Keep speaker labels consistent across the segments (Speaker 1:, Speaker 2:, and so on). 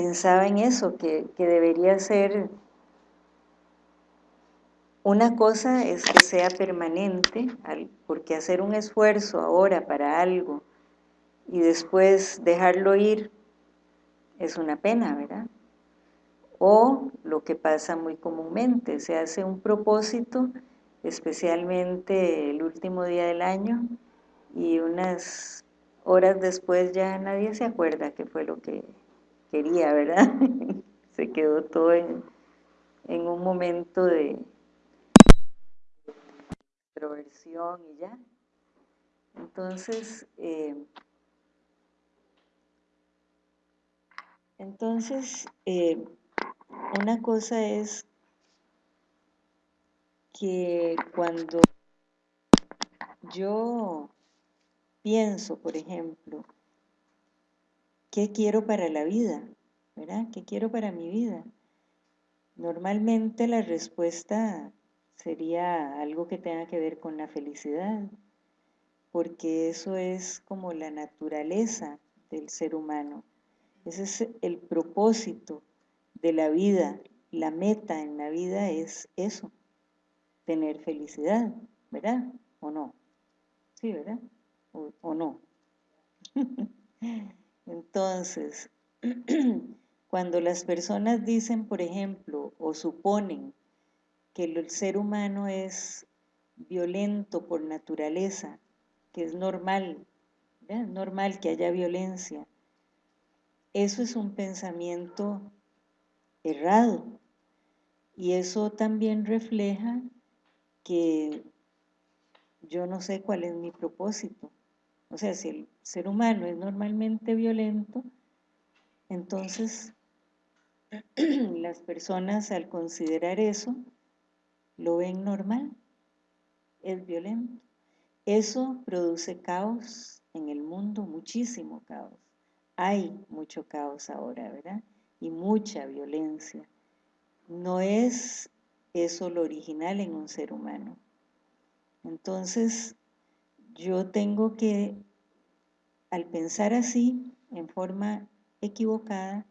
Speaker 1: pensaba en eso, que, debería ser una cosa es que sea permanente, porque hacer un esfuerzo ahora para algo y después dejarlo ir es una pena, ¿verdad? O lo que pasa muy comúnmente, se hace un propósito, especialmente el último día del año, y unas horas después ya nadie se acuerda qué fue lo que quería, ¿verdad? se quedó todo en, un momento de extroversión y ya. Entonces, eh, entonces eh, una cosa es que cuando yo pienso, por ejemplo, ¿qué quiero para la vida? ¿Verdad? ¿Qué quiero para mi vida? Normalmente la respuesta sería algo que tenga que ver con la felicidad, porque eso es como la naturaleza del ser humano. Ese es el propósito de la vida, la meta en la vida es eso, tener felicidad, ¿verdad? ¿O no? Sí, ¿verdad? ¿O, no? Entonces, cuando las personas dicen, por ejemplo, o suponen que el ser humano es violento por naturaleza, que es normal, es normal que haya violencia, eso es un pensamiento errado. Y eso también refleja que yo no sé cuál es mi propósito. O sea, si el ser humano es normalmente violento, entonces las personas al considerar eso lo ven normal, es violento. Eso produce caos en el mundo, muchísimo caos. Hay mucho caos ahora, ¿verdad? y mucha violencia. No es eso lo original en un ser humano. Entonces, yo tengo que, al pensar así, en forma equivocada,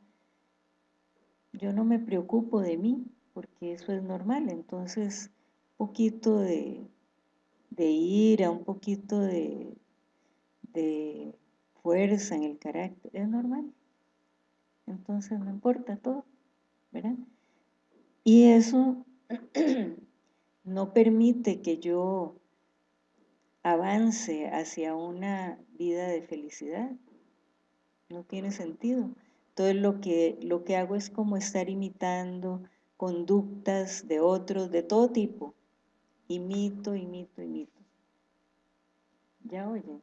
Speaker 1: yo no me preocupo de mí, porque eso es normal. Entonces, un poquito de, ira, un poquito de, de fuerza en el carácter, es normal entonces no importa todo, ¿verdad? Y eso no permite que yo avance hacia una vida de felicidad, no tiene sentido. Entonces lo que, lo que hago es como estar imitando conductas de otros, de todo tipo, imito, imito, imito. ¿Ya oyen?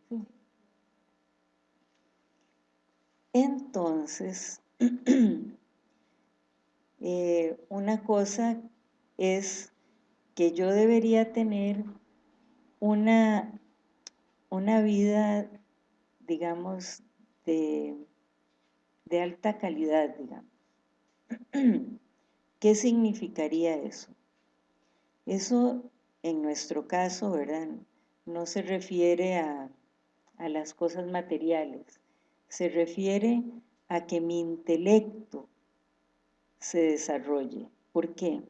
Speaker 1: Entonces, Eh, una cosa es que yo debería tener una, una vida, digamos, de, de alta calidad, digamos. ¿Qué significaría eso? Eso, en nuestro caso, ¿verdad? No se refiere a, a las cosas materiales, se refiere a que mi intelecto se desarrolle. ¿Por qué?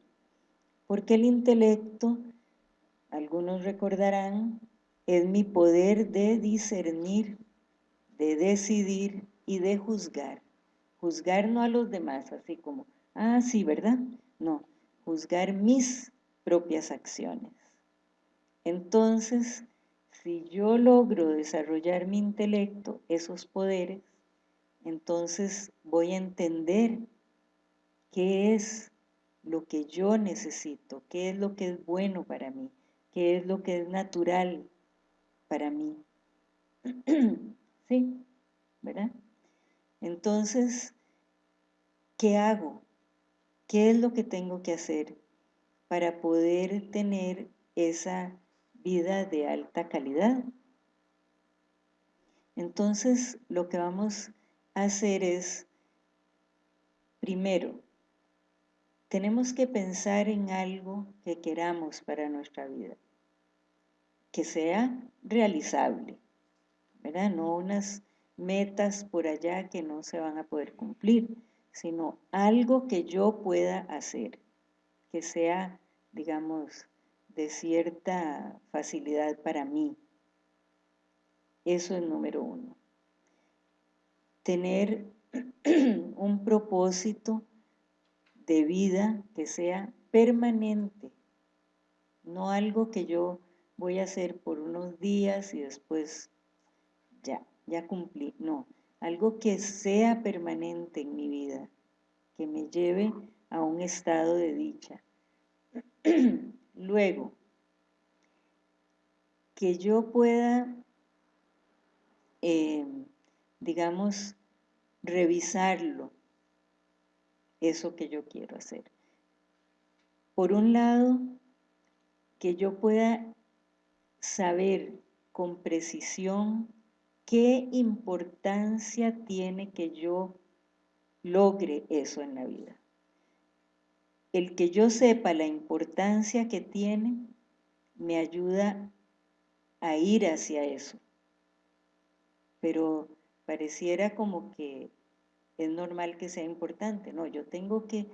Speaker 1: Porque el intelecto, algunos recordarán, es mi poder de discernir, de decidir y de juzgar. Juzgar no a los demás, así como, ah, sí, ¿verdad? No, juzgar mis propias acciones. Entonces, si yo logro desarrollar mi intelecto, esos poderes, entonces voy a entender qué es lo que yo necesito, qué es lo que es bueno para mí, qué es lo que es natural para mí. ¿Sí? ¿Verdad? Entonces, ¿qué hago? ¿Qué es lo que tengo que hacer para poder tener esa vida de alta calidad? Entonces, lo que vamos hacer es, primero, tenemos que pensar en algo que queramos para nuestra vida, que sea realizable, ¿verdad? No unas metas por allá que no se van a poder cumplir, sino algo que yo pueda hacer, que sea, digamos, de cierta facilidad para mí. Eso es número uno. Tener un propósito de vida que sea permanente, no algo que yo voy a hacer por unos días y después ya, ya cumplí, no, algo que sea permanente en mi vida, que me lleve a un estado de dicha. Luego, que yo pueda, eh, digamos, revisarlo, eso que yo quiero hacer. Por un lado, que yo pueda saber con precisión qué importancia tiene que yo logre eso en la vida. El que yo sepa la importancia que tiene me ayuda a ir hacia eso. Pero pareciera como que es normal que sea importante. No, yo tengo que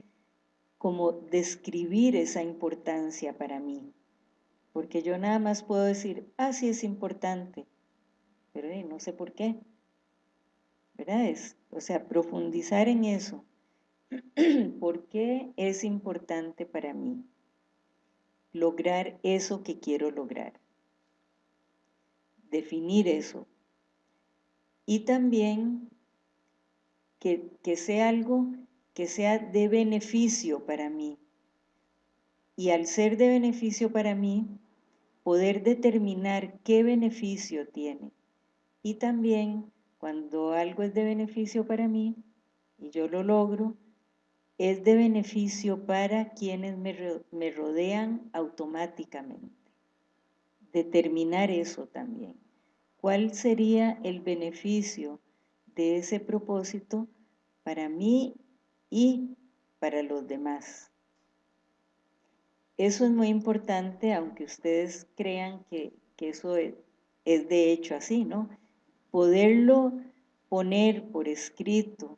Speaker 1: como describir esa importancia para mí. Porque yo nada más puedo decir, ah, sí es importante, pero no sé por qué. ¿Verdad? Es, o sea, profundizar en eso. ¿Por qué es importante para mí lograr eso que quiero lograr? Definir eso. Y también que, sea algo que sea de beneficio para mí. Y al ser de beneficio para mí, poder determinar qué beneficio tiene. Y también, cuando algo es de beneficio para mí, y yo lo logro, es de beneficio para quienes me, rodean automáticamente. Determinar eso también. ¿Cuál sería el beneficio de ese propósito para mí y para los demás? Eso es muy importante, aunque ustedes crean que, eso es, es de hecho así, ¿no? Poderlo poner por escrito,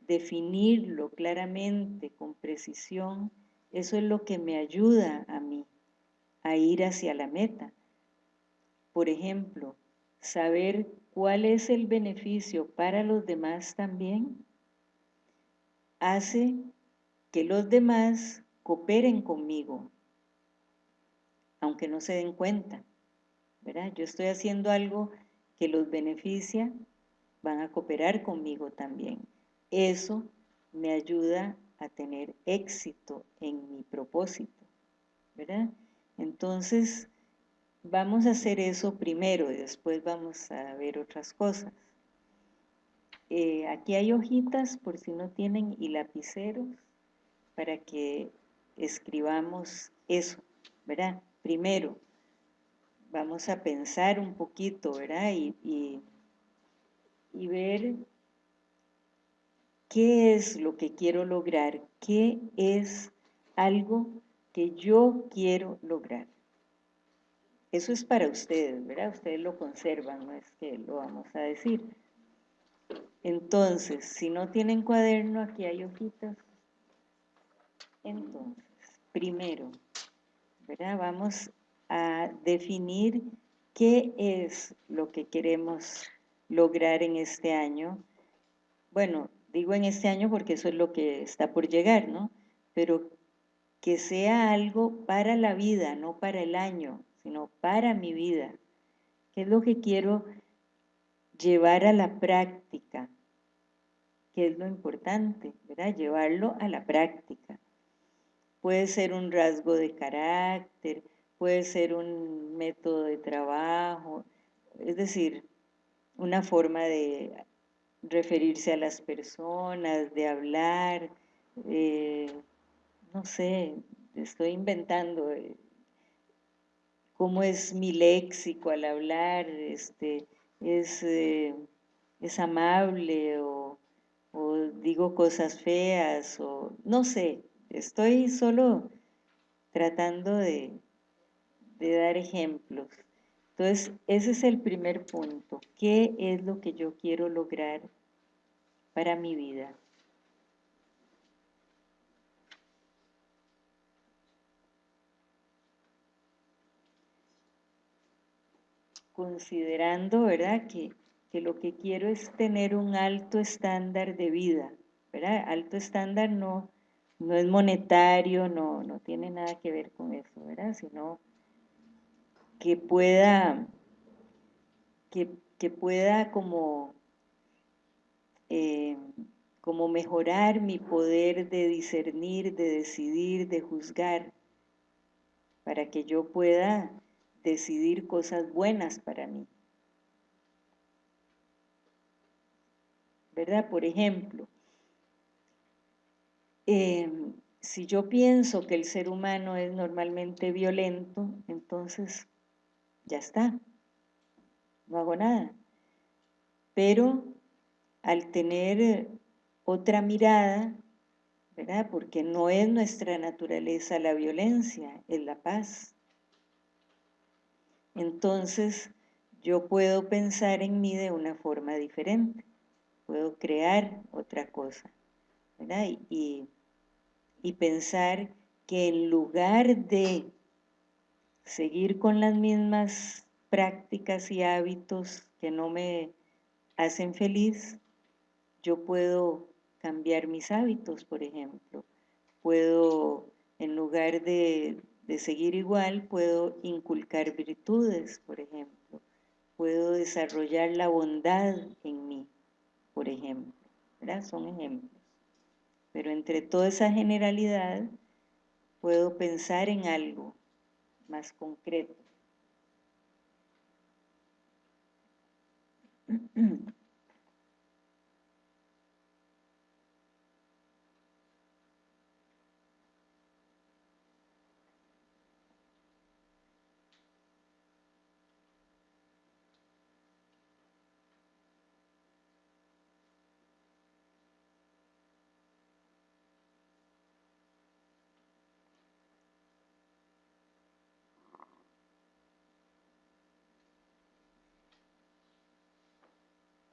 Speaker 1: definirlo claramente, con precisión, eso es lo que me ayuda a mí a ir hacia la meta. Por ejemplo, saber cuál es el beneficio para los demás también hace que los demás cooperen conmigo, aunque no se den cuenta. ¿verdad? Yo estoy haciendo algo que los beneficia, van a cooperar conmigo también. Eso me ayuda a tener éxito en mi propósito, ¿verdad? Entonces, vamos a hacer eso primero y después vamos a ver otras cosas. Eh, aquí hay hojitas por si no tienen y lapiceros para que escribamos eso, ¿verdad? Primero, vamos a pensar un poquito, ¿verdad? Y, y ver qué es lo que quiero lograr, qué es algo que yo quiero lograr. Eso es para ustedes, ¿verdad? Ustedes lo conservan, no es que lo vamos a decir. Entonces, si no tienen cuaderno, aquí hay hojitas. Entonces, primero, ¿verdad? Vamos a definir qué es lo que queremos lograr en este año. Bueno, digo en este año porque eso es lo que está por llegar, ¿no? Pero que sea algo para la vida, no para el año, sino para mi vida. ¿Qué es lo que quiero llevar a la práctica? ¿Qué es lo importante? Llevarlo a la práctica. Puede ser un rasgo de carácter, puede ser un método de trabajo, es decir, una forma de referirse a las personas, de hablar, eh, no sé, estoy inventando eh, cómo es mi léxico al hablar, este, es, eh, es amable o, o digo cosas feas o no sé, estoy solo tratando de, de dar ejemplos. Entonces, ese es el primer punto. ¿Qué es lo que yo quiero lograr para mi vida? Considerando, ¿verdad?, que, que lo que quiero es tener un alto estándar de vida, ¿verdad? Alto estándar no, no es monetario, no, no tiene nada que ver con eso, ¿verdad? Sino que pueda, que, pueda como, eh, como mejorar mi poder de discernir, de decidir, de juzgar, para que yo pueda decidir cosas buenas para mí. ¿Verdad? Por ejemplo, em, si yo pienso que el ser humano es normalmente violento, entonces ya está, no hago nada. Pero al tener otra mirada, ¿verdad? Porque no es nuestra naturaleza la violencia, es la paz. Entonces yo puedo pensar en mí de una forma diferente, puedo crear otra cosa. Y, y pensar que en lugar de seguir con las mismas prácticas y hábitos que no me hacen feliz, yo puedo cambiar mis hábitos, por ejemplo. Puedo, en lugar de, seguir igual, puedo inculcar virtudes, por ejemplo. Puedo desarrollar la bondad en mí, por ejemplo. ¿verdad? Son ejemplos. Pero entre toda esa generalidad, puedo pensar en algo más concreto.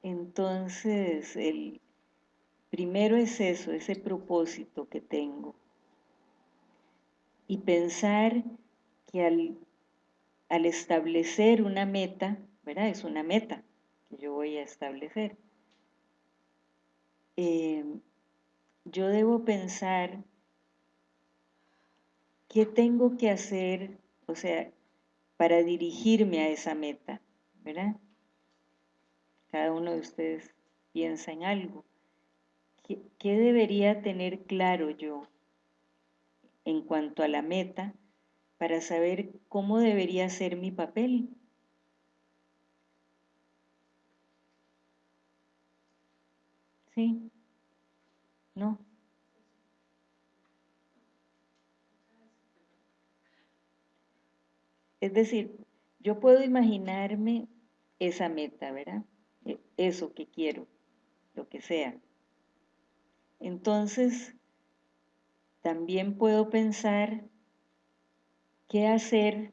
Speaker 1: Entonces, el primero es eso, ese propósito que tengo. Y pensar que al, establecer una meta, ¿verdad? Es una meta que yo voy a establecer. Eh, yo debo pensar qué tengo que hacer, o sea, para dirigirme a esa meta, ¿verdad? Cada uno de ustedes piensa en algo. ¿Qué, debería tener claro yo en cuanto a la meta para saber cómo debería ser mi papel? ¿Sí? ¿No? Es decir, yo puedo imaginarme esa meta, ¿verdad? Eso que quiero, lo que sea. Entonces, también puedo pensar qué hacer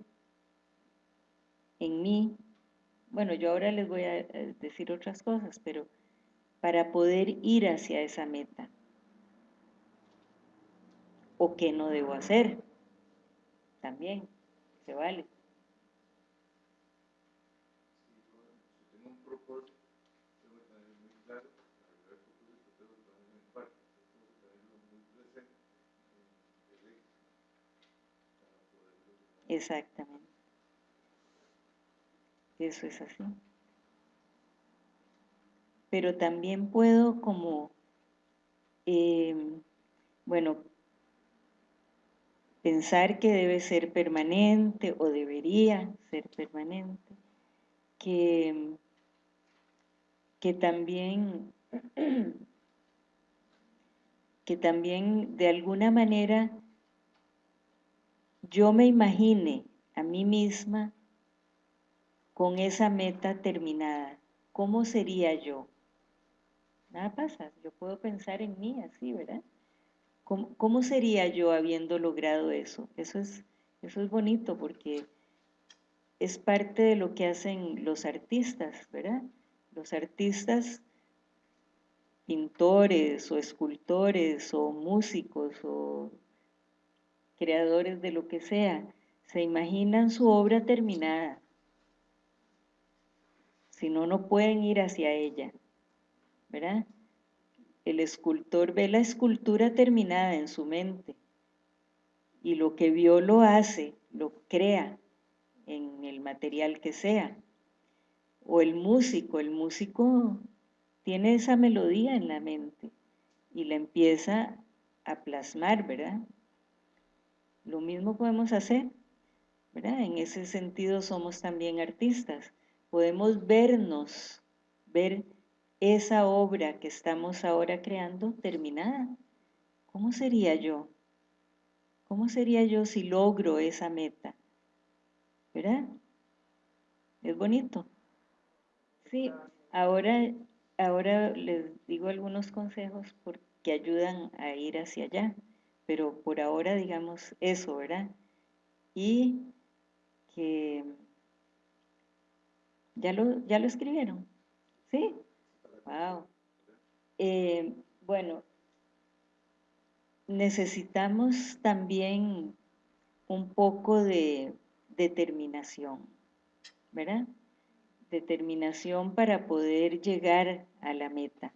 Speaker 1: en mí. Bueno, yo ahora les voy a decir otras cosas, pero para poder ir hacia esa meta. O qué no debo hacer. También, se vale. Exactamente. Eso es así. Pero también puedo como, em, bueno, pensar que debe ser permanente o debería ser permanente, que, que también que también de alguna manera yo me imagine a mí misma con esa meta terminada, ¿cómo sería yo? Nada pasa, yo puedo pensar en mí así, ¿verdad? ¿Cómo, sería yo habiendo logrado eso? Eso es, eso es bonito porque es parte de lo que hacen los artistas, ¿verdad? Los artistas pintores o escultores o músicos o creadores de lo que sea, se imaginan su obra terminada. Si no, no pueden ir hacia ella, ¿verdad? El escultor ve la escultura terminada en su mente y lo que vio lo hace, lo crea en el material que sea. O el músico, el músico tiene esa melodía en la mente y la empieza a plasmar, ¿verdad? Lo mismo podemos hacer, ¿verdad? En ese sentido somos también artistas. Podemos vernos, ver esa obra que estamos ahora creando terminada. ¿Cómo sería yo? ¿Cómo sería yo si logro esa meta? ¿Verdad? Es bonito. Sí, ahora, ahora les digo algunos consejos que ayudan a ir hacia allá, pero por ahora digamos eso, ¿verdad? Y que ya lo, ya lo escribieron, ¿sí? Wow. Eh, bueno, necesitamos también un poco de determinación, ¿verdad? Determinación para poder llegar a la meta.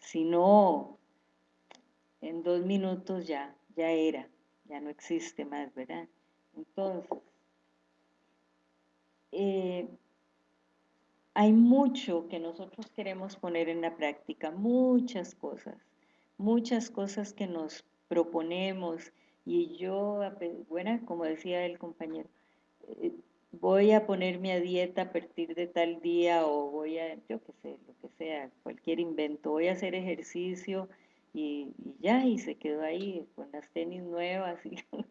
Speaker 1: Si no, en dos minutos ya, ya era, ya no existe más, ¿verdad? Entonces, eh, hay mucho que nosotros queremos poner en la práctica, muchas cosas, muchas cosas que nos proponemos y yo, bueno, como decía el compañero, eh, voy a ponerme a dieta a partir de tal día o voy a, yo qué sé, lo que sea, cualquier invento, voy a hacer ejercicio y, ya, y se quedó ahí con las tenis nuevas y con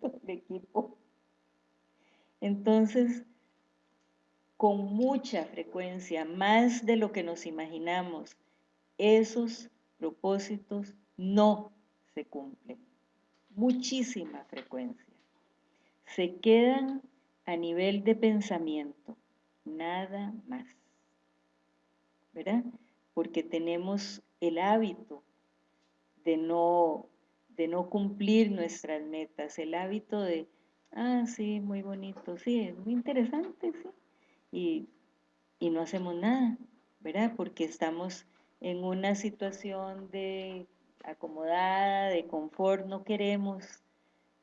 Speaker 1: todo el equipo. Entonces, con mucha frecuencia, más de lo que nos imaginamos, esos propósitos no se cumplen. Muchísima frecuencia se quedan a nivel de pensamiento, nada más. ¿Verdad? Porque tenemos el hábito de no, de no cumplir nuestras metas, el hábito de, ah, sí, muy bonito, sí, es muy interesante, sí, y, y no hacemos nada, ¿verdad? Porque estamos en una situación de acomodada, de confort, no queremos,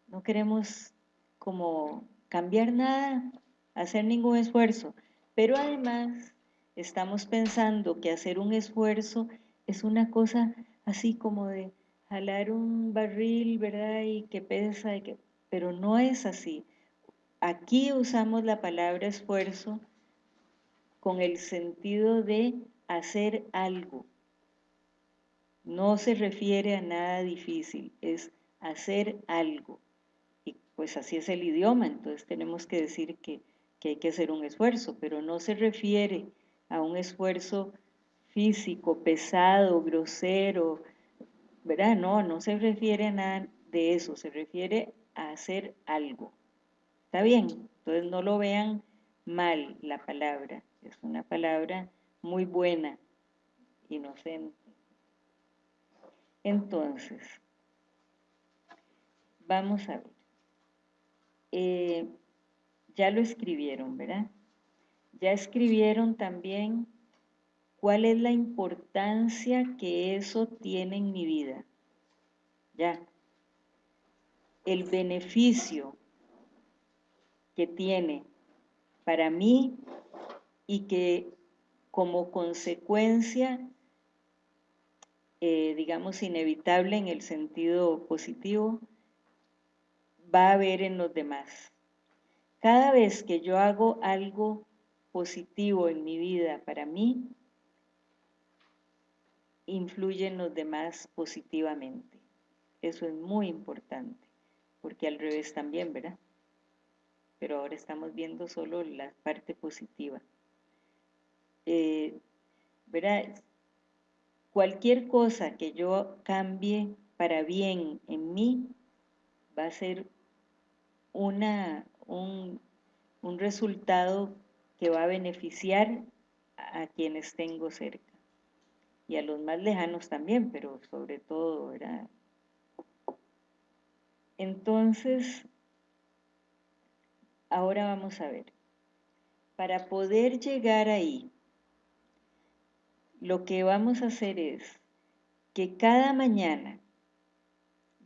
Speaker 1: no queremos como cambiar nada, hacer ningún esfuerzo. Pero además estamos pensando que hacer un esfuerzo es una cosa así como de jalar un barril, ¿verdad? Y que pesa, y que... pero no es así. Aquí usamos la palabra esfuerzo con el sentido de hacer algo. No se refiere a nada difícil, es hacer algo pues así es el idioma, entonces tenemos que decir que, hay que hacer un esfuerzo, pero no se refiere a un esfuerzo físico, pesado, grosero, ¿verdad? No, no se refiere a nada de eso, se refiere a hacer algo. ¿Está bien? Entonces no lo vean mal la palabra, es una palabra muy buena, inocente. Entonces, vamos a ver. Eh, ya lo escribieron, ¿verdad? Ya escribieron también cuál es la importancia que eso tiene en mi vida. Ya. El beneficio que tiene para mí y que como consecuencia, eh, digamos, inevitable en el sentido positivo, va a haber en los demás. Cada vez que yo hago algo positivo en mi vida para mí, influye en los demás positivamente. Eso es muy importante, porque al revés también, ¿verdad? Pero ahora estamos viendo solo la parte positiva. Eh, ¿Verdad? Cualquier cosa que yo cambie para bien en mí va a ser una, un resultado que va a beneficiar a quienes tengo cerca y a los más lejanos también, pero sobre todo, ¿verdad? Entonces, ahora vamos a ver, para poder llegar ahí, lo que vamos a hacer es que cada mañana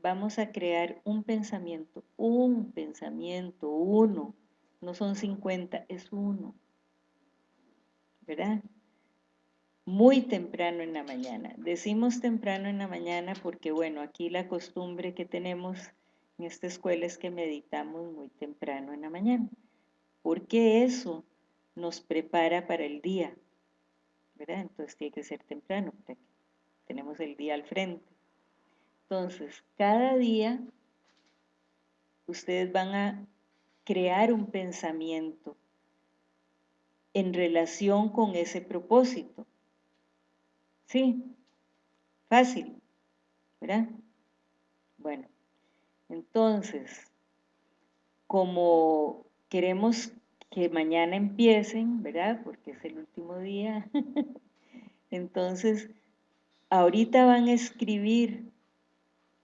Speaker 1: vamos a crear un pensamiento, un pensamiento, uno, no son 50, es uno, ¿verdad? Muy temprano en la mañana. Decimos temprano en la mañana porque, bueno, aquí la costumbre que tenemos en esta escuela es que meditamos muy temprano en la mañana, porque eso nos prepara para el día, ¿verdad? Entonces tiene que ser temprano, porque tenemos el día al frente. Entonces, cada día ustedes van a crear un pensamiento en relación con ese propósito. ¿Sí? Fácil, ¿verdad? Bueno, entonces, como queremos que mañana empiecen, ¿verdad? Porque es el último día. entonces, ahorita van a escribir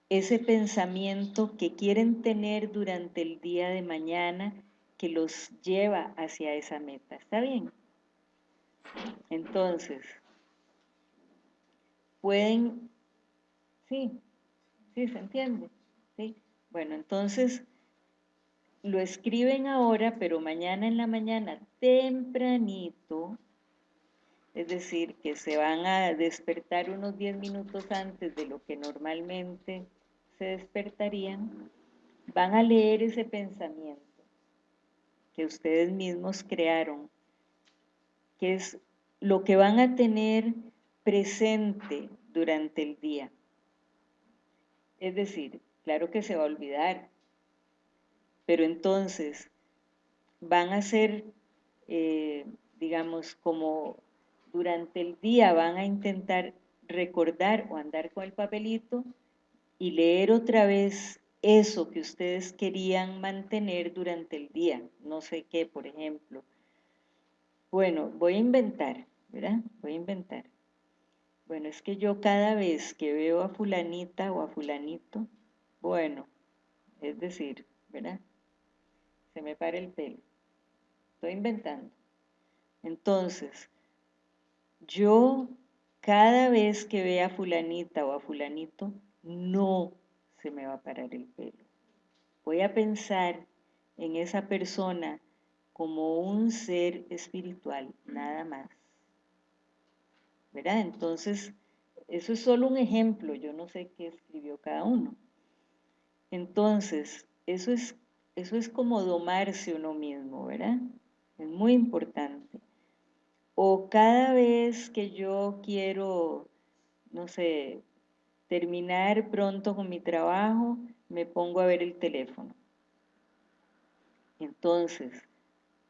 Speaker 1: ese pensamiento que quieren tener durante el día de mañana que los lleva hacia esa meta. ¿Está bien? Entonces, pueden, sí, sí, se entiende, ¿sí? Bueno, entonces lo escriben ahora, pero mañana en la mañana, tempranito, es decir, que se van a despertar unos 10 minutos antes de lo que normalmente se despertarían, van a leer ese pensamiento que ustedes mismos crearon, que es lo que van a tener presente durante el día. Es decir, claro que se va a olvidar, pero entonces van a ser, eh, digamos, como durante el día van a intentar recordar o andar con el papelito y leer otra vez eso que ustedes querían mantener durante el día. No sé qué, por ejemplo. Bueno, voy a inventar, ¿verdad? Voy a inventar. Bueno, es que yo cada vez que veo a fulanita o a fulanito, bueno, es decir, ¿verdad? Se me para el pelo. Estoy inventando. Entonces, yo cada vez que vea a fulanita o a fulanito, no se me va a parar el pelo. Voy a pensar en esa persona como un ser espiritual, nada más. ¿Verdad? Entonces, eso es solo un ejemplo, yo no sé qué escribió cada uno. Entonces, eso es, eso es como domarse uno mismo, ¿verdad? Es muy importante. O cada vez que yo quiero, no sé, terminar pronto con mi trabajo, me pongo a ver el teléfono. Entonces,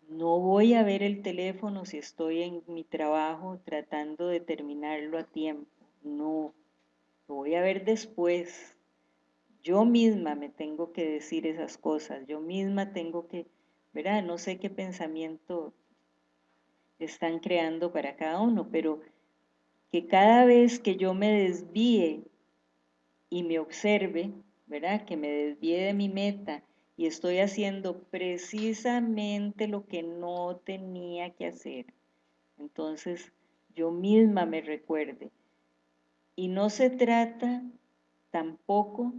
Speaker 1: no voy a ver el teléfono si estoy en mi trabajo tratando de terminarlo a tiempo. No, lo voy a ver después. Yo misma me tengo que decir esas cosas. Yo misma tengo que, ¿verdad? No sé qué pensamiento están creando para cada uno, pero que cada vez que yo me desvíe y me observe, ¿verdad? Que me desvíe de mi meta y estoy haciendo precisamente lo que no tenía que hacer. Entonces, yo misma me recuerde. Y no se trata tampoco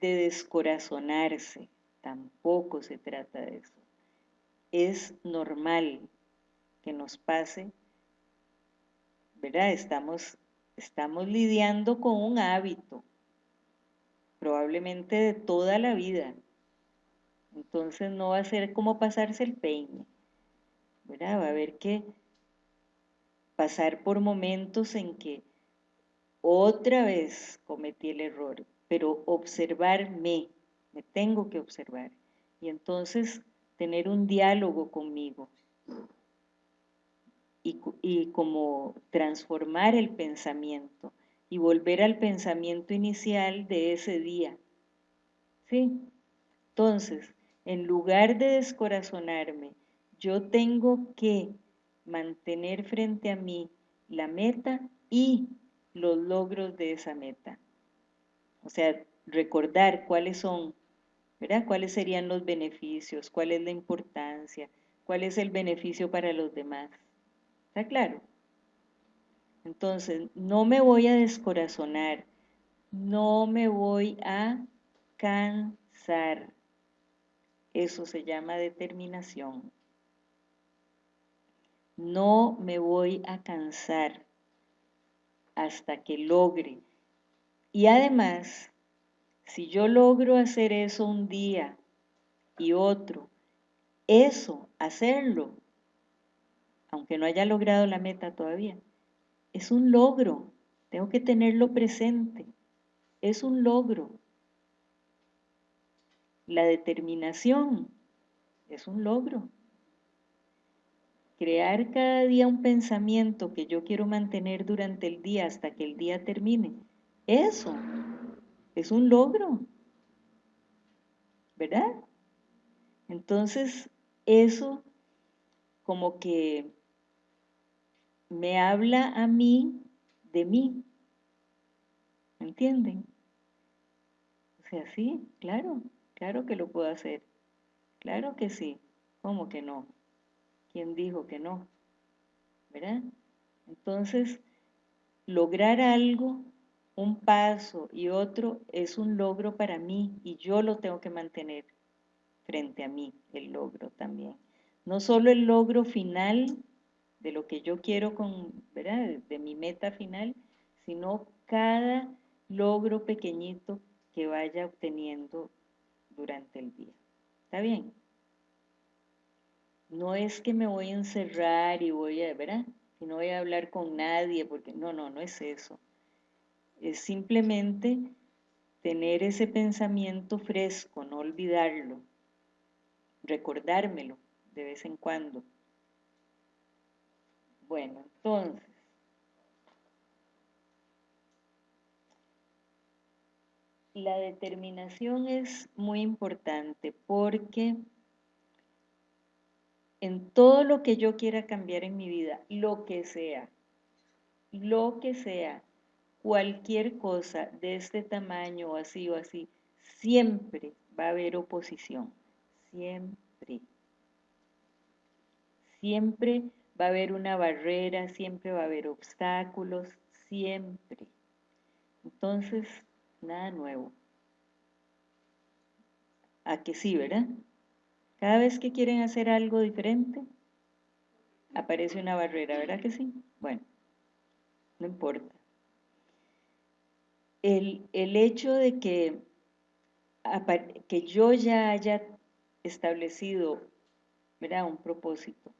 Speaker 1: de descorazonarse, tampoco se trata de eso. Es normal que nos pase, ¿verdad? Estamos, estamos lidiando con un hábito, probablemente de toda la vida. Entonces no va a ser como pasarse el peine. Va a haber que pasar por momentos en que otra vez cometí el error, pero observarme, me tengo que observar. Y entonces tener un diálogo conmigo y, y como transformar el pensamiento y volver al pensamiento inicial de ese día. ¿Sí? Entonces, en lugar de descorazonarme yo tengo que mantener frente a mí la meta y los logros de esa meta. O sea, recordar cuáles son, ¿verdad? ¿Cuáles serían los beneficios? ¿Cuál es la importancia? ¿Cuál es el beneficio para los demás? ¿Está claro? Entonces, no me voy a descorazonar, no me voy a cansar. Eso se llama determinación. No me voy a cansar hasta que logre. Y además, si yo logro hacer eso un día y otro, eso, hacerlo, aunque no haya logrado la meta todavía, es un logro. Tengo que tenerlo presente. Es un logro. La determinación es un logro. Crear cada día un pensamiento que yo quiero mantener durante el día hasta que el día termine. Eso es un logro. ¿Verdad? Entonces, eso como que me habla a mí de mí. ¿Me entienden? O sea, sí, claro, claro que lo puedo hacer. Claro que sí. ¿Cómo que no? ¿Quién dijo que no? ¿Verdad? Entonces, lograr algo, un paso y otro, es un logro para mí y yo lo tengo que mantener frente a mí, el logro también. No solo el logro final de lo que yo quiero con, ¿verdad? De mi meta final, sino cada logro pequeñito que vaya obteniendo durante el día. ¿Está bien? No es que me voy a encerrar y voy a, ¿verdad? Y no voy a hablar con nadie, porque no, no, no es eso. Es simplemente tener ese pensamiento fresco, no olvidarlo, recordármelo de vez en cuando. Bueno, entonces, la determinación es muy importante porque en todo lo que yo quiera cambiar en mi vida, lo que sea, lo que sea, cualquier cosa de este tamaño o así o así, siempre va a haber oposición, siempre. Siempre va a haber una barrera, siempre va a haber obstáculos, siempre. Entonces, nada nuevo. A que sí, ¿verdad? Cada vez que quieren hacer algo diferente, aparece una barrera, ¿verdad que sí? Bueno, no importa. El, el hecho de que, que yo ya haya establecido un propósito,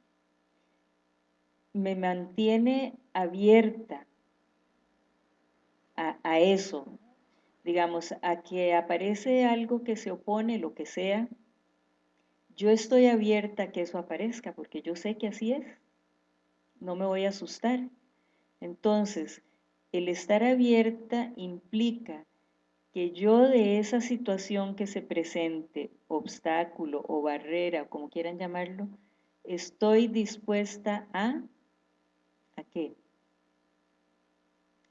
Speaker 1: me mantiene abierta a, eso, digamos, a que aparece algo que se opone, lo que sea, yo estoy abierta a que eso aparezca, porque yo sé que así es, no me voy a asustar. Entonces, el estar abierta implica que yo de esa situación que se presente, obstáculo o barrera, como quieran llamarlo, estoy dispuesta a ¿A qué?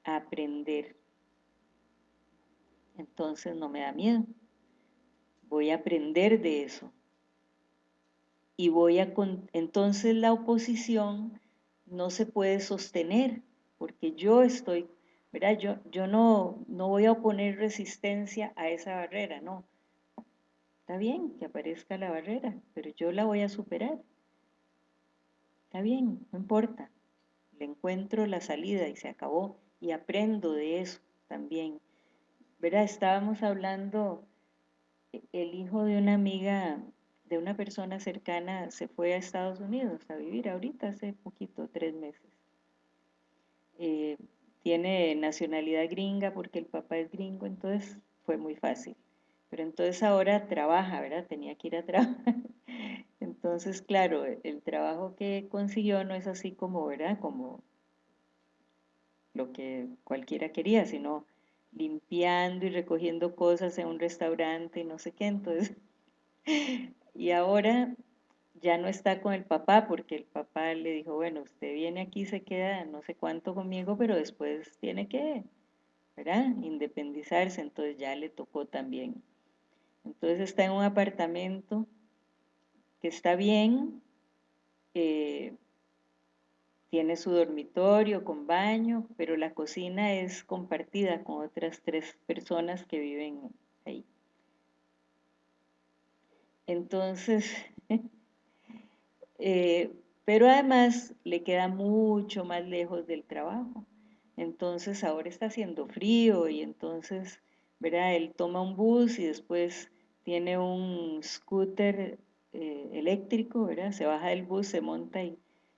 Speaker 1: A aprender. Entonces no me da miedo. Voy a aprender de eso. Y voy a... Entonces la oposición no se puede sostener porque yo estoy... ¿verdad? Yo, yo no, no voy a oponer resistencia a esa barrera, no. Está bien que aparezca la barrera, pero yo la voy a superar. Está bien, no importa le encuentro la salida y se acabó y aprendo de eso también. ¿Verdad? Estábamos hablando, e, el hijo de una amiga, de una persona cercana, se fue a Estados Unidos a vivir ahorita, hace poquito, tres meses. Eh, tiene nacionalidad gringa porque el papá es gringo, entonces fue muy fácil. Pero entonces ahora trabaja, ¿verdad? Tenía que ir a trabajar. Entonces, claro, el trabajo que consiguió no es así como, ¿verdad? Como lo que cualquiera quería, sino limpiando y recogiendo cosas en un restaurante y no sé qué. Entonces, y ahora ya no está con el papá porque el papá le dijo, bueno, usted viene aquí, se queda no sé cuánto conmigo, pero después tiene que, ¿verdad? Independizarse, entonces ya le tocó también. Entonces está en un apartamento que está bien, eh, tiene su dormitorio con baño, pero la cocina es compartida con otras tres personas que viven ahí. Entonces, eh, pero además le queda mucho más lejos del trabajo. Entonces ahora está haciendo frío y entonces, ¿verdad? Él toma un bus y después tiene un scooter eh, eléctrico, ¿verdad? Se baja del bus, se monta y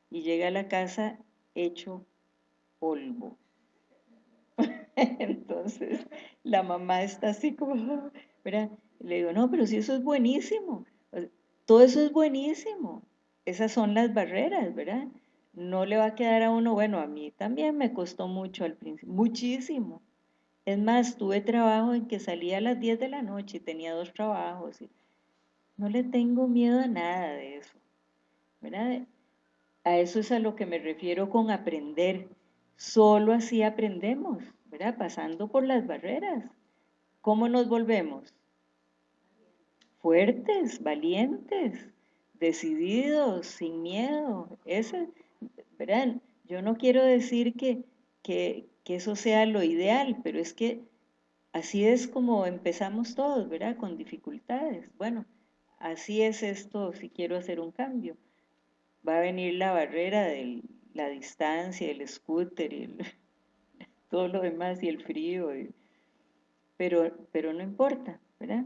Speaker 1: y llega a la casa hecho polvo. Entonces la mamá está así como, ¿verdad? Le digo, no, pero si eso es buenísimo, todo eso es buenísimo, esas son las barreras, ¿verdad? No le va a quedar a uno, bueno, a mí también me costó mucho al principio, muchísimo. Es más, tuve trabajo en que salía a las 10 de la noche y tenía dos trabajos. Y no le tengo miedo a nada de eso, ¿verdad? A eso es a lo que me refiero con aprender. Solo así aprendemos, ¿verdad? Pasando por las barreras. ¿Cómo nos volvemos? Fuertes, valientes, decididos, sin miedo. ¿verdad? Yo no quiero decir que, que, que eso sea lo ideal, pero es que así es como empezamos todos, ¿verdad? Con dificultades. Bueno, así es esto si quiero hacer un cambio va a venir la barrera de la distancia, el scooter y todo lo demás y el frío, pero, pero no importa, ¿verdad?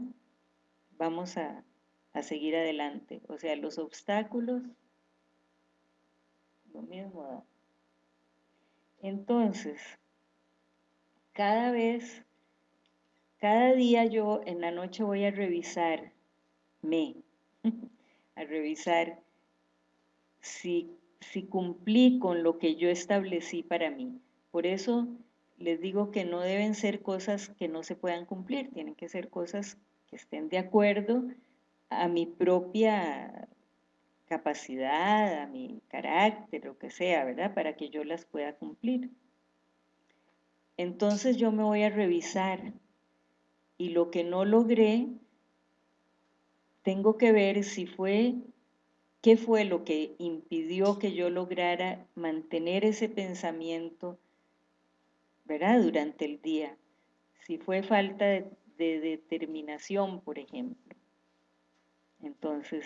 Speaker 1: Vamos a, a seguir adelante. O sea, los obstáculos, lo mismo. Entonces, cada vez, cada día yo en la noche voy a revisar me, a revisar si, cumplí con lo que yo establecí para mí. Por eso les digo que no deben ser cosas que no se puedan cumplir, tienen que ser cosas que estén de acuerdo a mi propia capacidad, a mi carácter, lo que sea, ¿verdad? Para que yo las pueda cumplir. Entonces yo me voy a revisar y lo que no logré, tengo que ver si fue ¿Qué fue lo que impidió que yo lograra mantener ese pensamiento, ¿verdad? Durante el día. Si fue falta de, determinación, por ejemplo. Entonces,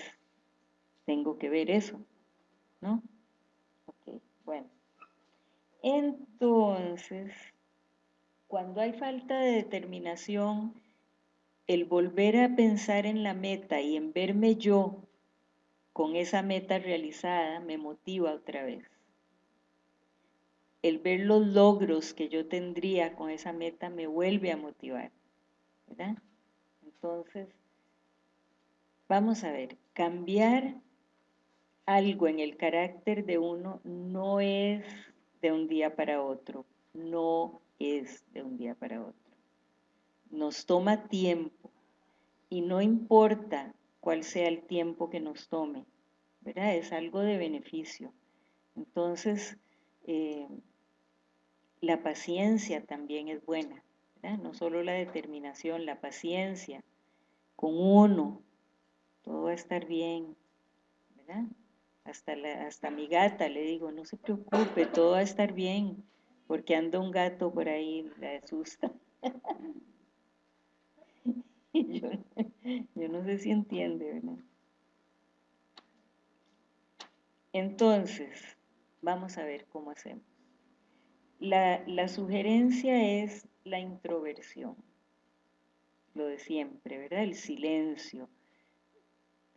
Speaker 1: tengo que ver eso, ¿no? Ok, bueno. Entonces, cuando hay falta de determinación, el volver a pensar en la meta y en verme yo con esa meta realizada me motiva otra vez. El ver los logros que yo tendría con esa meta me vuelve a motivar. ¿verdad? Entonces, vamos a ver, cambiar algo en el carácter de uno no es de un día para otro, no es de un día para otro. Nos toma tiempo y no importa cuál sea el tiempo que nos tome, ¿verdad? Es algo de beneficio. Entonces, eh, la paciencia también es buena, ¿verdad? No solo la determinación, la paciencia con uno, todo va a estar bien, ¿verdad? Hasta, la, hasta mi gata le digo, no se preocupe, todo va a estar bien, porque anda un gato por ahí, la asusta. yo, no sé si entiende, ¿verdad? Entonces, vamos a ver cómo hacemos. La, la, sugerencia es la introversión, lo de siempre, ¿verdad? El silencio,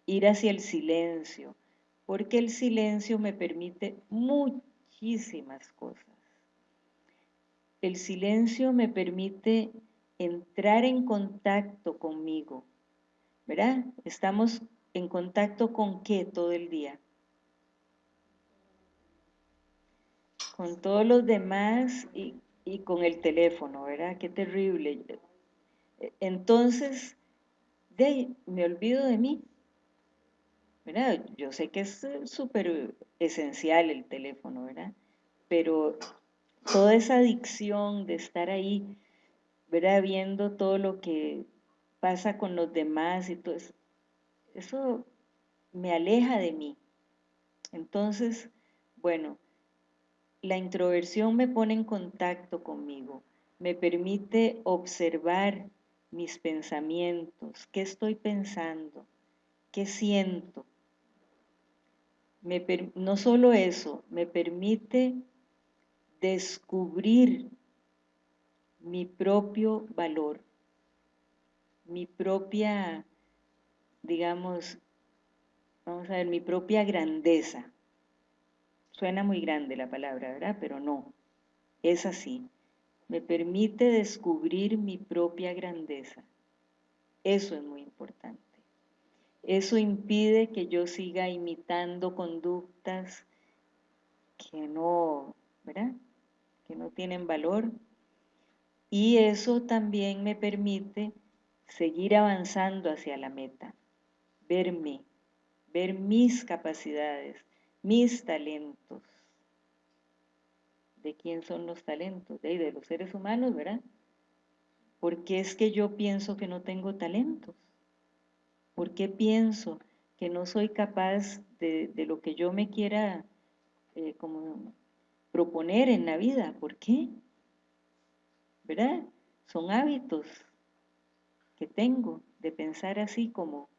Speaker 1: ir hacia el silencio, porque el silencio me permite muchísimas cosas. El silencio me permite entrar en contacto conmigo, ¿verdad? Estamos en contacto con qué todo el día? Con todos los demás y, con el teléfono, ¿verdad? Qué terrible. Entonces, de me olvido de mí. ¿verdad? Yo sé que es eh, súper esencial el teléfono, ¿verdad? Pero toda esa adicción de estar ahí, ¿verdad? Viendo todo lo que pasa con los demás y todo eso, eso me aleja de mí. Entonces, bueno, la introversión me pone en contacto conmigo, me permite observar mis pensamientos, qué estoy pensando, qué siento. no solo eso, me permite descubrir mi propio valor, mi propia, digamos, vamos a ver, mi propia grandeza. Suena muy grande la palabra, ¿verdad? Pero no, es así. Me permite descubrir mi propia grandeza. Eso es muy importante. Eso impide que yo siga imitando conductas que no, ¿verdad? Que no tienen valor. Y eso también me permite seguir avanzando hacia la meta, verme, ver mis capacidades, mis talentos. ¿De quién son los talentos? De, los seres humanos, ¿verdad? Porque es que yo pienso que no tengo talentos. ¿Por qué pienso que no soy capaz de, lo que yo me quiera eh, como proponer en la vida? ¿Por qué? ¿Verdad? Son hábitos que tengo de pensar así como,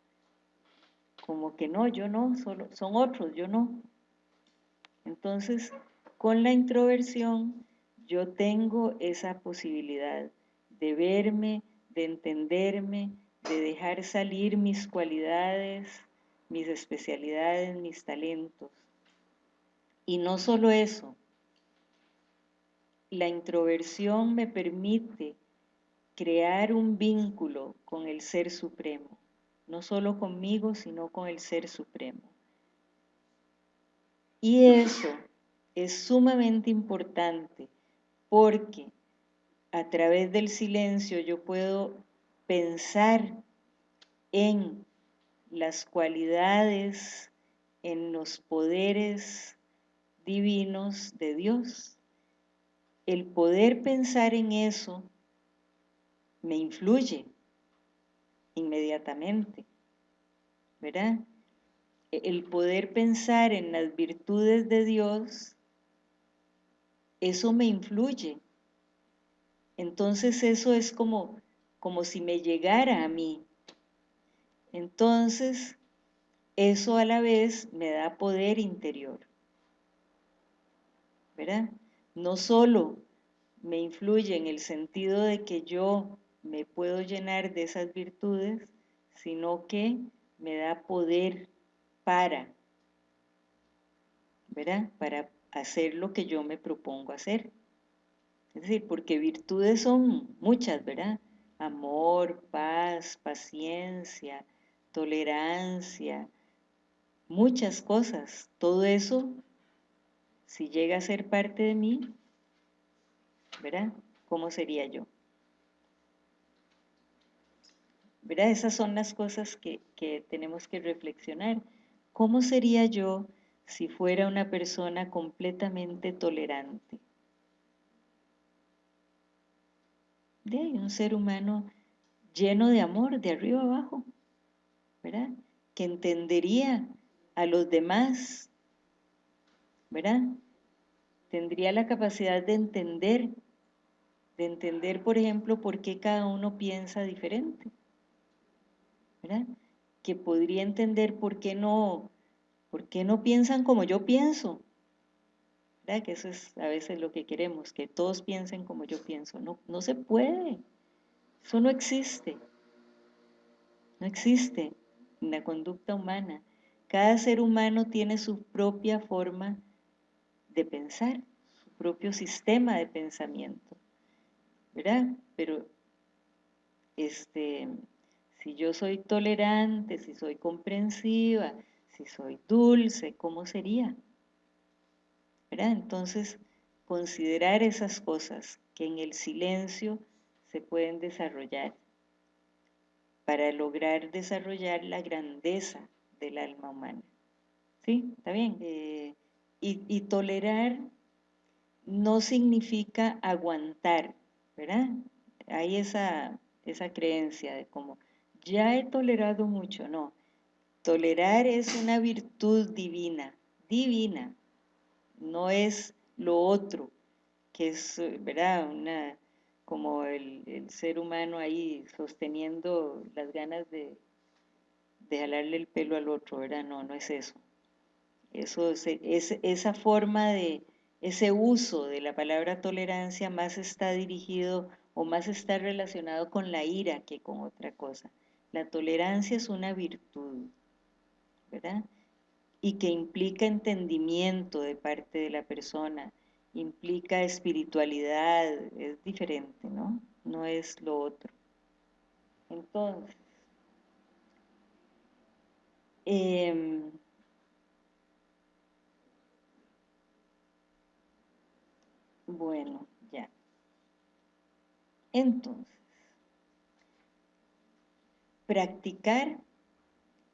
Speaker 1: como que no, yo no, solo, son otros, yo no. Entonces, con la introversión yo tengo esa posibilidad de verme, de entenderme, de dejar salir mis cualidades, mis especialidades, mis talentos. Y no solo eso, la introversión me permite crear un vínculo con el Ser Supremo, no solo conmigo, sino con el Ser Supremo. Y eso es sumamente importante porque a través del silencio yo puedo pensar en las cualidades, en los poderes divinos de Dios. El poder pensar en eso me influye inmediatamente, ¿verdad? El poder pensar en las virtudes de Dios, eso me influye. Entonces eso es como como si me llegara a mí. Entonces, eso a la vez me da poder interior. ¿Verdad? No solo me influye en el sentido de que yo me puedo llenar de esas virtudes, sino que me da poder para, ¿verdad? Para hacer lo que yo me propongo hacer. Es decir, porque virtudes son muchas, ¿verdad? amor, paz, paciencia, tolerancia, muchas cosas. Todo eso, si llega a ser parte de mí, ¿verdad? ¿Cómo sería yo? ¿Verdad? Esas son las cosas que, que tenemos que reflexionar. ¿Cómo sería yo si fuera una persona completamente tolerante? de un ser humano lleno de amor, de arriba abajo, ¿verdad? Que entendería a los demás, ¿verdad? Tendría la capacidad de entender, de entender, por ejemplo, por qué cada uno piensa diferente, ¿verdad? Que podría entender por qué no, por qué no piensan como yo pienso, que eso es a veces lo que queremos, que todos piensen como yo pienso. No, no se puede. Eso no existe. No existe en la conducta humana. Cada ser humano tiene su propia forma de pensar, su propio sistema de pensamiento. ¿Verdad? Pero este, si yo soy tolerante, si soy comprensiva, si soy dulce, ¿cómo sería? Entonces, considerar esas cosas que en el silencio se pueden desarrollar para lograr desarrollar la grandeza del alma humana. ¿Sí? ¿Está bien? Eh, y, tolerar no significa aguantar, ¿verdad? Hay esa, esa creencia de como, ya he tolerado mucho, no. Tolerar es una virtud divina, divina, no es lo otro, que es, ¿verdad? Una, como el, ser humano ahí sosteniendo las ganas de, de jalarle el pelo al otro, ¿verdad? No, no es eso. Eso es, esa forma de, ese uso de la palabra tolerancia más está dirigido o más está relacionado con la ira que con otra cosa. La tolerancia es una virtud, ¿verdad? Y que implica entendimiento de parte de la persona, implica espiritualidad, es diferente, ¿no? No es lo otro. Entonces, em, bueno, ya. Entonces, practicar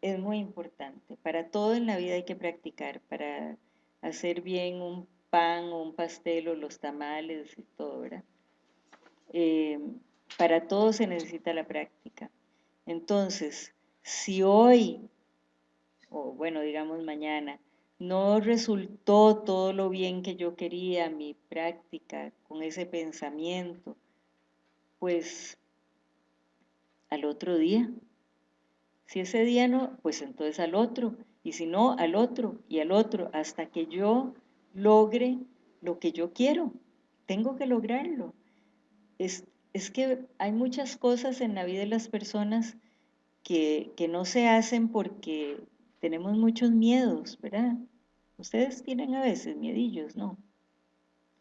Speaker 1: es muy importante. Para todo en la vida hay que practicar, para hacer bien un pan o un pastel o los tamales y todo, ¿verdad? Eh, para todo se necesita la práctica. Entonces, si hoy, o bueno, digamos mañana, no resultó todo lo bien que yo quería, mi práctica con ese pensamiento, pues al otro día. Si ese día no, pues entonces al otro, y si no, al otro, y al otro, hasta que yo logre lo que yo quiero. Tengo que lograrlo. Es, que hay muchas cosas en la vida de las personas que, no se hacen porque tenemos muchos miedos, ¿verdad? Ustedes tienen a veces miedillos, ¿no?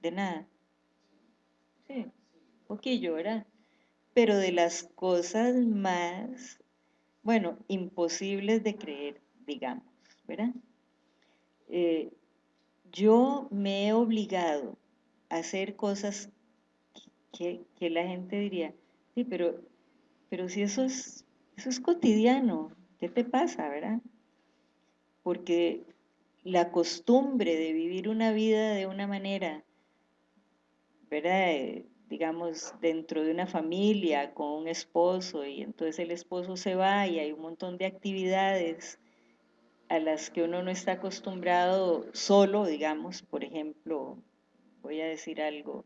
Speaker 1: De nada. Sí, poquillo, ¿verdad? Pero de las cosas más, bueno, imposibles de creer, digamos, ¿verdad? Eh, yo me he obligado a hacer cosas que, la gente diría, sí, pero, pero si eso es, eso es cotidiano, ¿qué te pasa, verdad? Porque la costumbre de vivir una vida de una manera, ¿verdad? Eh, digamos, dentro de una familia, con un esposo, y entonces el esposo se va y hay un montón de actividades a las que uno no está acostumbrado solo, digamos, por ejemplo, voy a decir algo,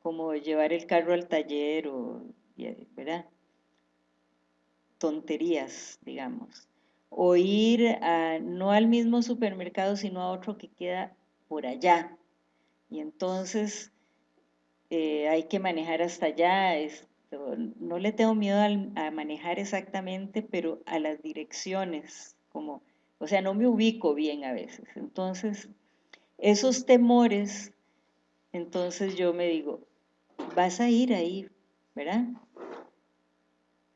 Speaker 1: como llevar el carro al taller o, ¿verdad? Tonterías, digamos. O ir no al mismo supermercado, sino a otro que queda por allá. Y entonces eh, hay que manejar hasta allá. no le tengo miedo a manejar exactamente, pero a las direcciones, como o sea, no me ubico bien a veces. Entonces, esos temores, entonces yo me digo, vas a ir ahí, ¿verdad?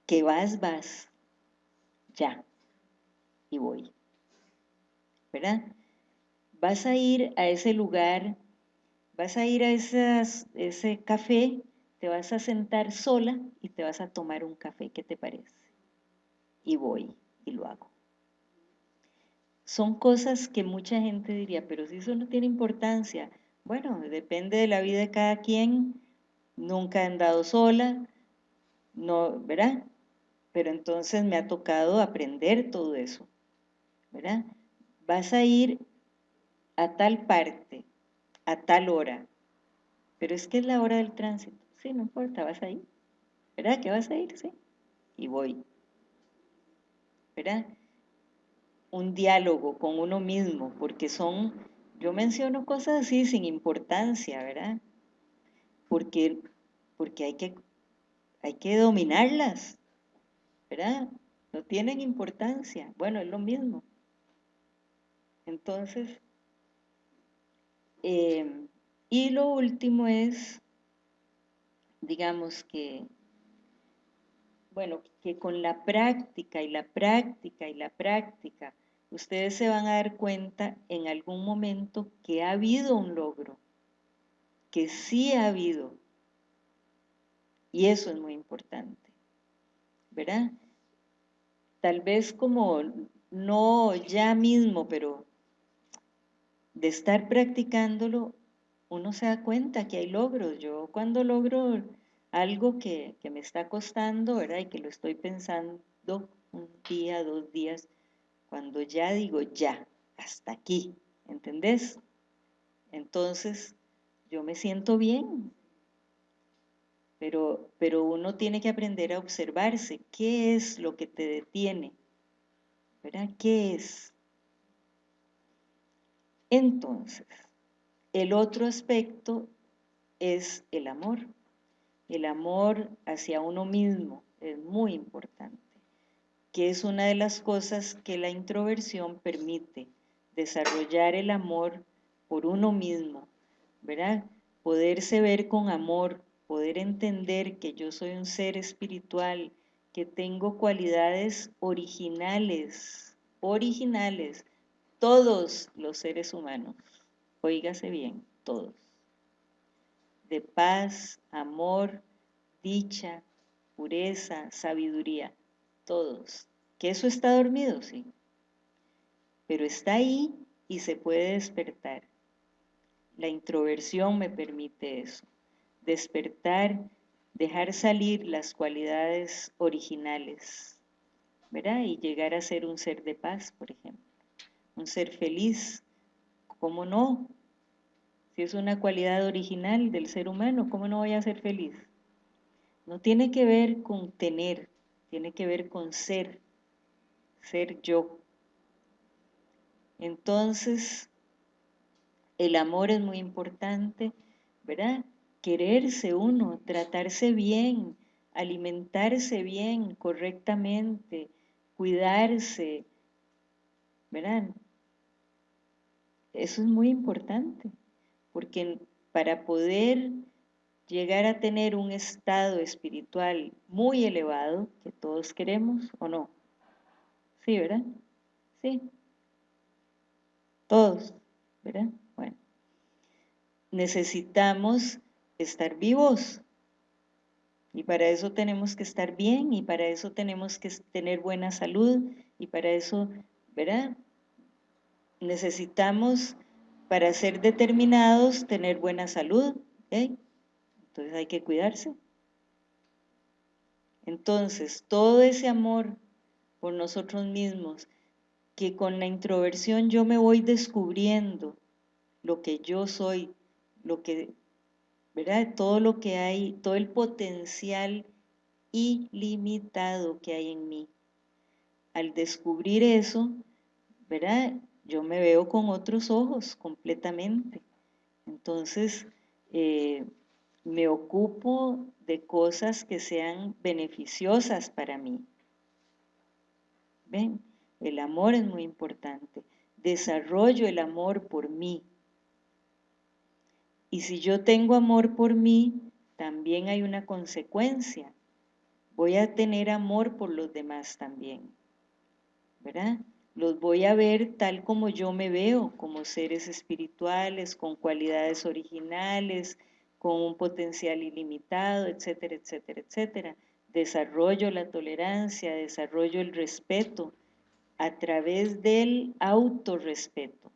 Speaker 1: Que vas, vas, ya, y voy, ¿verdad? Vas a ir a ese lugar, vas a ir a ese café, te vas a sentar sola y te vas a tomar un café, ¿qué te parece? Y voy y lo hago son cosas que mucha gente diría, pero si eso no tiene importancia, bueno, depende de la vida de cada quien, nunca he andado sola, no, ¿verdad? Pero entonces me ha tocado aprender todo eso, ¿verdad? Vas a ir a tal parte, a tal hora, pero es que es la hora del tránsito, sí, no importa, vas a ir, ¿verdad? ¿Que vas a ir? Sí, y voy, ¿verdad? un diálogo con uno mismo, porque son, yo menciono cosas así sin importancia, ¿verdad? Porque, porque hay, que, hay que dominarlas, ¿verdad? No tienen importancia. Bueno, es lo mismo. Entonces, eh, y lo último es, digamos que bueno, que con la práctica y la práctica y la práctica, ustedes se van a dar cuenta en algún momento que ha habido un logro, que sí ha habido. Y eso es muy importante, ¿verdad? Tal vez como no ya mismo, pero de estar practicándolo, uno se da cuenta que hay logros. Yo cuando logro algo que, que me está costando, ¿verdad? Y que lo estoy pensando un día, dos días, cuando ya digo ya, hasta aquí, ¿entendés? Entonces, yo me siento bien, pero, pero uno tiene que aprender a observarse. ¿Qué es lo que te detiene? ¿Verdad? ¿Qué es? Entonces, el otro aspecto es el amor. El amor hacia uno mismo es muy importante, que es una de las cosas que la introversión permite, desarrollar el amor por uno mismo, ¿verdad? Poderse ver con amor, poder entender que yo soy un ser espiritual, que tengo cualidades originales, originales, todos los seres humanos, oígase bien, todos, de paz, amor, dicha, pureza, sabiduría, todos. ¿Que eso está dormido? Sí. Pero está ahí y se puede despertar. La introversión me permite eso. Despertar, dejar salir las cualidades originales, ¿verdad? Y llegar a ser un ser de paz, por ejemplo. Un ser feliz, ¿cómo no? Si es una cualidad original del ser humano, ¿cómo no voy a ser feliz? No tiene que ver con tener, tiene que ver con ser, ser yo. Entonces, el amor es muy importante, ¿verdad? Quererse uno, tratarse bien, alimentarse bien, correctamente, cuidarse, ¿verdad? Eso es muy importante, porque para poder llegar a tener un estado espiritual muy elevado, que todos queremos o no. Sí, ¿verdad? Sí. Todos, ¿verdad? Bueno. Necesitamos estar vivos. Y para eso tenemos que estar bien y para eso tenemos que tener buena salud y para eso, ¿verdad? Necesitamos, para ser determinados, tener buena salud. Entonces hay que cuidarse. Entonces, todo ese amor por nosotros mismos, que con la introversión yo me voy descubriendo lo que yo soy, lo que, ¿verdad? Todo lo que hay, todo el potencial ilimitado que hay en mí. Al descubrir eso, ¿verdad? Yo me veo con otros ojos completamente. Entonces, eh, me ocupo de cosas que sean beneficiosas para mí. ¿Ven? El amor es muy importante. Desarrollo el amor por mí. Y si yo tengo amor por mí, también hay una consecuencia. Voy a tener amor por los demás también. ¿Verdad? Los voy a ver tal como yo me veo, como seres espirituales, con cualidades originales, con un potencial ilimitado, etcétera, etcétera, etcétera. Desarrollo la tolerancia, desarrollo el respeto a través del autorrespeto.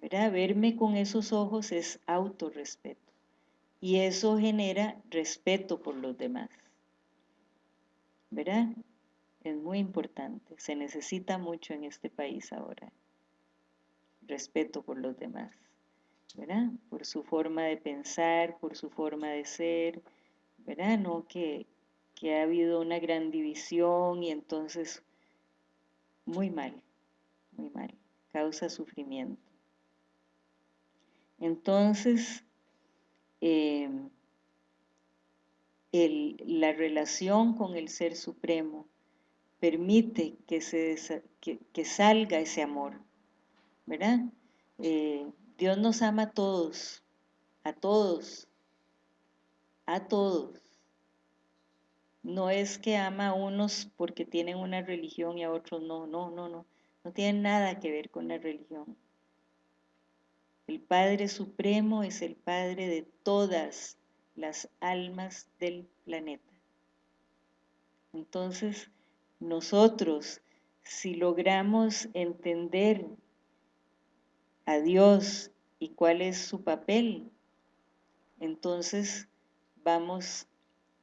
Speaker 1: ¿Verdad? Verme con esos ojos es autorrespeto. Y eso genera respeto por los demás. ¿Verdad? Es muy importante. Se necesita mucho en este país ahora. Respeto por los demás. ¿verdad? Por su forma de pensar, por su forma de ser, ¿verdad? No que, que ha habido una gran división y entonces muy mal, muy mal, causa sufrimiento. Entonces, em, la relación con el Ser Supremo permite que, se, que, salga ese amor, ¿verdad? Eh, Dios nos ama a todos, a todos, a todos. No es que ama a unos porque tienen una religión y a otros no, no, no, no. No tiene nada que ver con la religión. El Padre Supremo es el Padre de todas las almas del planeta. Entonces, nosotros si logramos entender a Dios y cuál es su papel, entonces vamos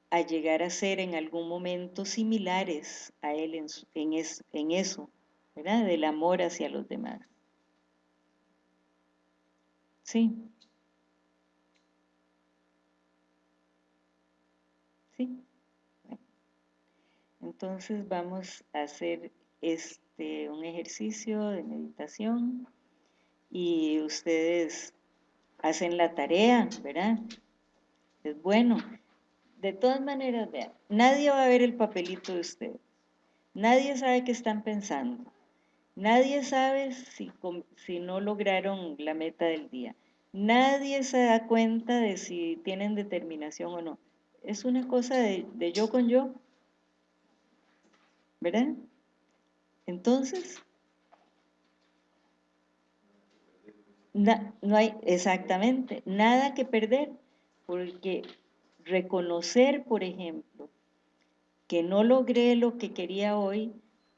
Speaker 1: a llegar a ser en algún momento similares a Él en, eso, ¿verdad? Del amor hacia los demás. Sí. Entonces vamos a hacer este, un ejercicio de meditación y ustedes hacen la tarea, ¿verdad? Es bueno. De todas maneras, vean, nadie va a ver el papelito de ustedes. Nadie sabe qué están pensando. Nadie sabe si, si no lograron la meta del día. Nadie se da cuenta de si tienen determinación o no. Es una cosa de, de yo con yo. ¿Verdad? Entonces, no hay exactamente nada que perder, porque reconocer, por ejemplo, que no logré lo que quería hoy,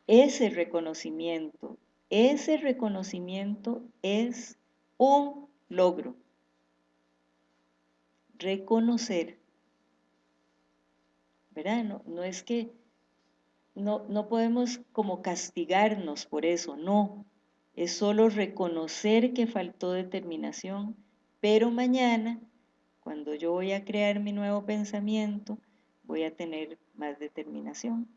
Speaker 1: ese reconocimiento, ese reconocimiento es un logro. Reconocer, ¿verdad? No, no es que no, no podemos como castigarnos por eso, no. Es solo reconocer que faltó determinación, pero mañana, cuando yo voy a crear mi nuevo pensamiento, voy a tener más determinación.